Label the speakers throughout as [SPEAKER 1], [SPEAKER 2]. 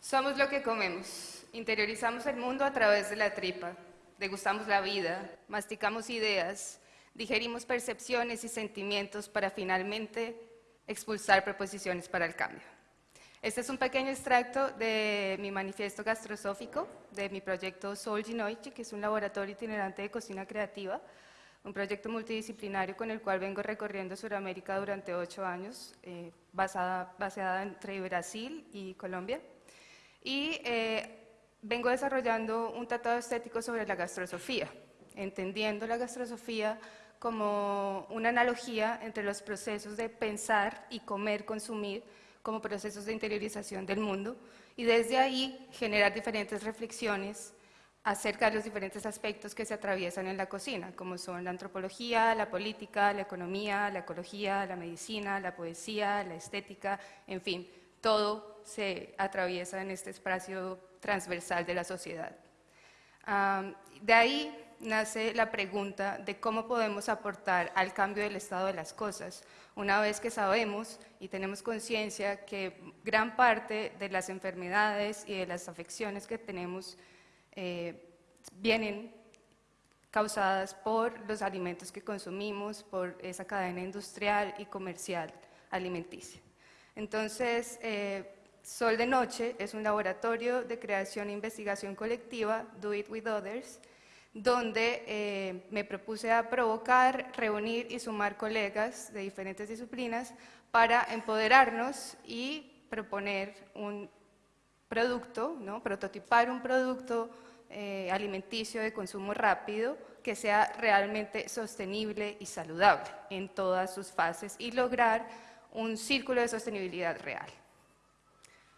[SPEAKER 1] Somos lo que comemos. Interiorizamos el mundo a través de la tripa. Degustamos la vida, masticamos ideas, digerimos percepciones y sentimientos para finalmente expulsar proposiciones para el cambio. Este es un pequeño extracto de mi manifiesto gastrosófico, de mi proyecto Sol Ginoichi, que es un laboratorio itinerante de cocina creativa, un proyecto multidisciplinario con el cual vengo recorriendo Sudamérica durante ocho años, eh, basada, baseada entre Brasil y Colombia. Y eh, vengo desarrollando un tratado estético sobre la gastrosofía, entendiendo la gastrosofía como una analogía entre los procesos de pensar y comer, consumir, como procesos de interiorización del mundo, y desde ahí generar diferentes reflexiones acerca de los diferentes aspectos que se atraviesan en la cocina, como son la antropología, la política, la economía, la ecología, la medicina, la poesía, la estética, en fin, todo se atraviesa en este espacio transversal de la sociedad. de ahí nace la pregunta de cómo podemos aportar al cambio del estado de las cosas, una vez que sabemos y tenemos conciencia que gran parte de las enfermedades y de las afecciones que tenemos eh, vienen causadas por los alimentos que consumimos, por esa cadena industrial y comercial alimenticia. Entonces, eh, Sol de Noche es un laboratorio de creación e investigación colectiva, Do It With Others, donde eh, me propuse a provocar, reunir y sumar colegas de diferentes disciplinas para empoderarnos y proponer un producto, ¿no? prototipar un producto eh, alimenticio de consumo rápido que sea realmente sostenible y saludable en todas sus fases y lograr un círculo de sostenibilidad real.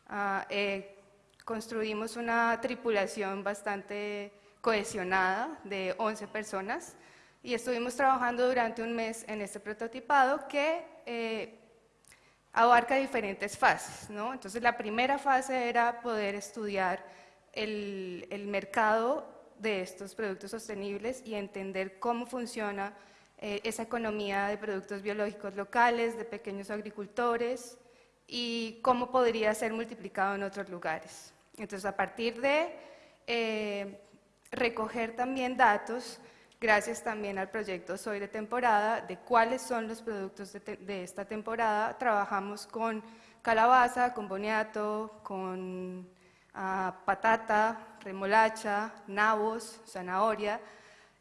[SPEAKER 1] Ah, eh, construimos una tripulación bastante cohesionada de 11 personas y estuvimos trabajando durante un mes en este prototipado que eh, abarca diferentes fases. Entonces la primera fase era poder estudiar el, mercado de estos productos sostenibles y entender cómo funciona eh, esa economía de productos biológicos locales, de pequeños agricultores y cómo podría ser multiplicado en otros lugares. Entonces a partir de eh, recoger también datos, gracias también al proyecto Soy de temporada, de cuáles son los productos de, esta temporada. Trabajamos con calabaza, con boniato, con ah, patata, remolacha, nabos, zanahoria,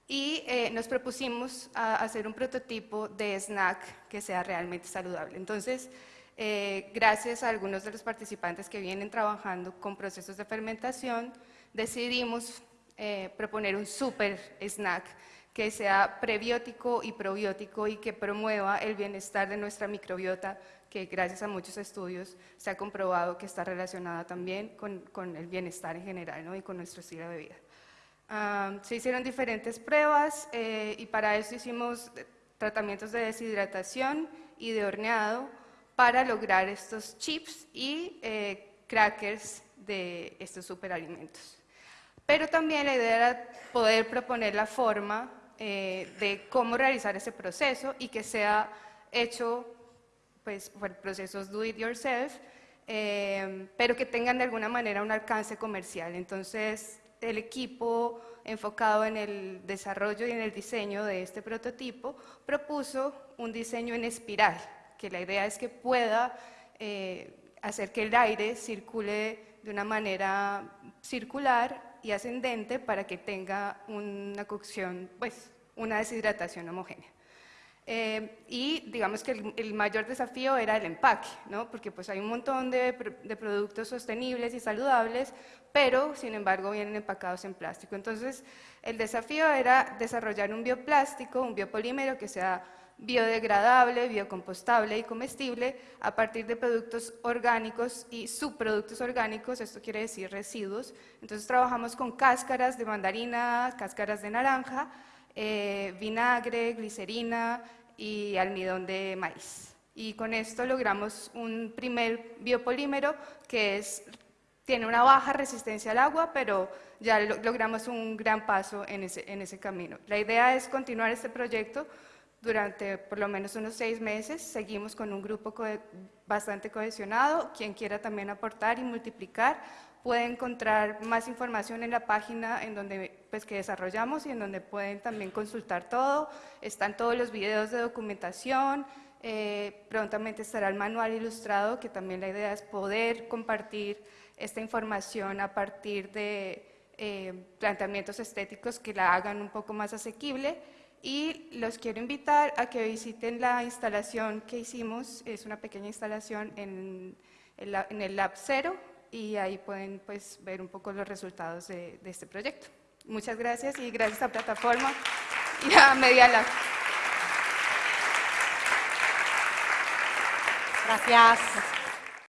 [SPEAKER 1] y eh, nos propusimos hacer un prototipo de snack que sea realmente saludable. Entonces, eh, gracias a algunos de los participantes que vienen trabajando con procesos de fermentación, decidimos eh, proponer un super snack que sea prebiótico y probiótico y que promueva el bienestar de nuestra microbiota, que gracias a muchos estudios se ha comprobado que está relacionada también con, el bienestar en general y con nuestro estilo de vida. Se hicieron diferentes pruebas eh, y para eso hicimos tratamientos de deshidratación y de horneado para lograr estos chips y eh, crackers de estos superalimentos. Pero también la idea era poder proponer la forma eh, de cómo realizar ese proceso y que sea hecho pues, por procesos do it yourself, pero que tengan de alguna manera un alcance comercial. Entonces, el equipo enfocado en el desarrollo y en el diseño de este prototipo propuso un diseño en espiral, que la idea es que pueda eh, hacer que el aire circule de una manera circular y ascendente para que tenga una cocción, pues una deshidratación homogénea. Eh, y digamos que el, mayor desafío era el empaque, ¿no? porque pues hay un montón de, de, productos sostenibles y saludables, pero sin embargo vienen empacados en plástico. Entonces el desafío era desarrollar un bioplástico, un biopolímero que sea biodegradable, biocompostable y comestible a partir de productos orgánicos y subproductos orgánicos, esto quiere decir residuos. Entonces trabajamos con cáscaras de mandarina, cáscaras de naranja, eh, vinagre, glicerina y almidón de maíz. Y con esto logramos un primer biopolímero que es, tiene una baja resistencia al agua, pero ya logramos un gran paso en ese, en ese camino. La idea es continuar este proyecto durante por lo menos unos seis meses. Seguimos con un grupo bastante cohesionado. Quien quiera también aportar y multiplicar puede encontrar más información en la página en donde, pues, que desarrollamos y en donde pueden también consultar todo. Están todos los videos de documentación, eh, prontamente estará el manual ilustrado, que también la idea es poder compartir esta información a partir de eh, planteamientos estéticos que la hagan un poco más asequible. Y los quiero invitar a que visiten la instalación que hicimos, es una pequeña instalación en, el Lab Cero, y ahí pueden pues, ver un poco los resultados de este proyecto. Muchas gracias y gracias a Plataforma y a Media Lab.
[SPEAKER 2] Gracias.